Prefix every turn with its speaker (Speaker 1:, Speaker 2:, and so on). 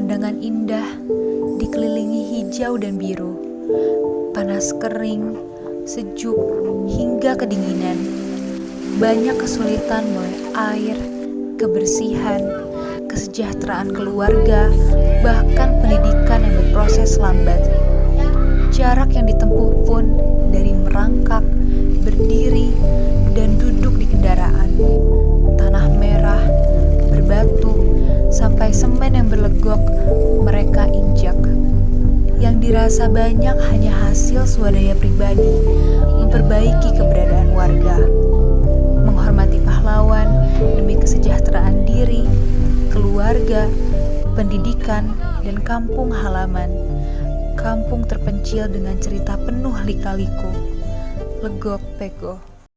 Speaker 1: dengan indah, dikelilingi hijau dan biru, panas kering, sejuk, hingga kedinginan. Banyak kesulitan mulai air, kebersihan, kesejahteraan keluarga, bahkan pendidikan yang berproses lambat. Jarak yang ditempuh pun dari merangkak, semen yang berlegok mereka injak. Yang dirasa banyak hanya hasil swadaya pribadi memperbaiki keberadaan warga. Menghormati pahlawan demi kesejahteraan diri, keluarga, pendidikan, dan kampung halaman. Kampung terpencil dengan cerita penuh lika-liku. Legok Pego